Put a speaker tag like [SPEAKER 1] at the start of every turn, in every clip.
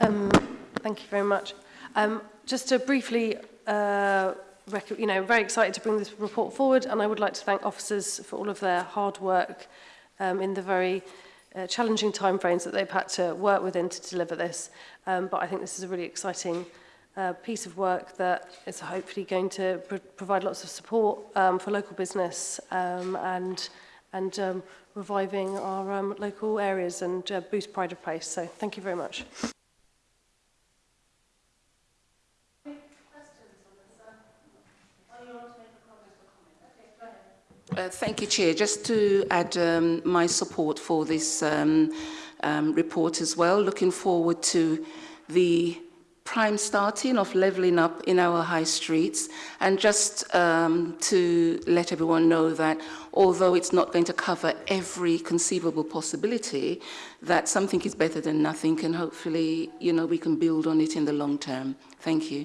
[SPEAKER 1] Um, thank you very much. Um, just to briefly, uh, you know, very excited to bring this report forward, and I would like to thank officers for all of their hard work um, in the very uh, challenging timeframes that they've had to work within to deliver this. Um, but I think this is a really exciting uh, piece of work that is hopefully going to pr provide lots of support um, for local business um, and and um, reviving our um, local areas and uh, boost pride of place. So thank you very much.
[SPEAKER 2] Uh, thank you, Chair. Just to add um, my support for this um, um, report as well, looking forward to the prime starting of levelling up in our high streets and just um, to let everyone know that although it's not going to cover every conceivable possibility that something is better than nothing and hopefully you know we can build on it in the long term thank you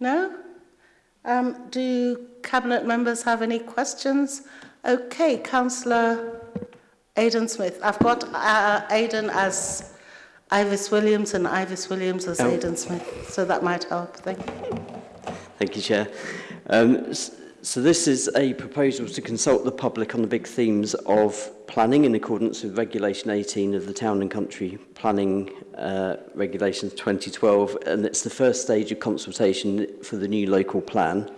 [SPEAKER 3] No? Um, do Cabinet members have any questions? Okay, Councillor Aidan Smith. I've got uh, Aidan as Ivis Williams and Ivis Williams as oh. Aidan Smith, so that might help. Thank you.
[SPEAKER 4] Thank you, Chair. Um, So this is a proposal to consult the public on the big themes of planning in accordance with Regulation 18 of the Town and Country Planning uh, Regulations 2012 and it's the first stage of consultation for the new local plan.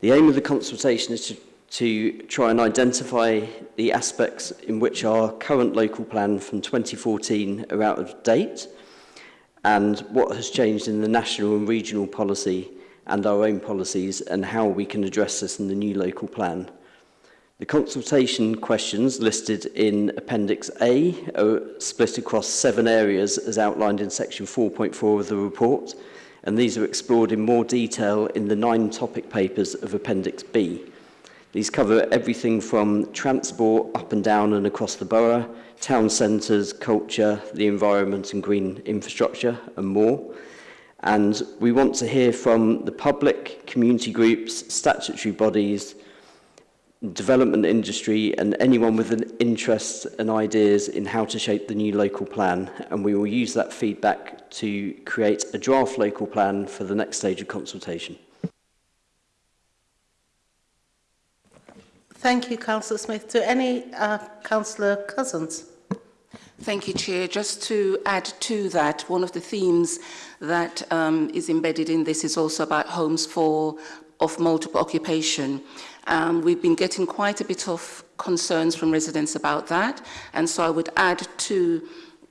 [SPEAKER 4] The aim of the consultation is to, to try and identify the aspects in which our current local plan from 2014 are out of date and what has changed in the national and regional policy and our own policies and how we can address this in the new local plan. The consultation questions listed in Appendix A are split across seven areas as outlined in Section 4.4 of the report, and these are explored in more detail in the nine topic papers of Appendix B. These cover everything from transport up and down and across the borough, town centres, culture, the environment and green infrastructure and more. And we want to hear from the public, community groups, statutory bodies, development industry and anyone with an interest and ideas in how to shape the new local plan and we will use that feedback to create a draft local plan for the next stage of consultation.
[SPEAKER 3] Thank you, Councillor Smith. To any uh, Councillor Cousins?
[SPEAKER 2] Thank you, Chair. Just to add to that, one of the themes that um, is embedded in this is also about homes for of multiple occupation. Um, we've been getting quite a bit of concerns from residents about that, and so I would add to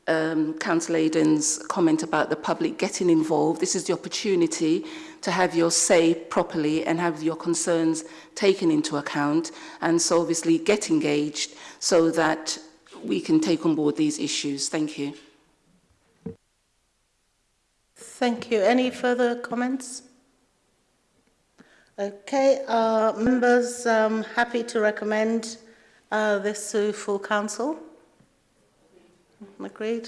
[SPEAKER 2] um, Council Aidan's comment about the public getting involved. This is the opportunity to have your say properly and have your concerns taken into account and so obviously get engaged so that we can take on board these issues. Thank you.
[SPEAKER 3] Thank you. Any further comments? Okay, members um, happy to recommend uh, this to full council? Agreed.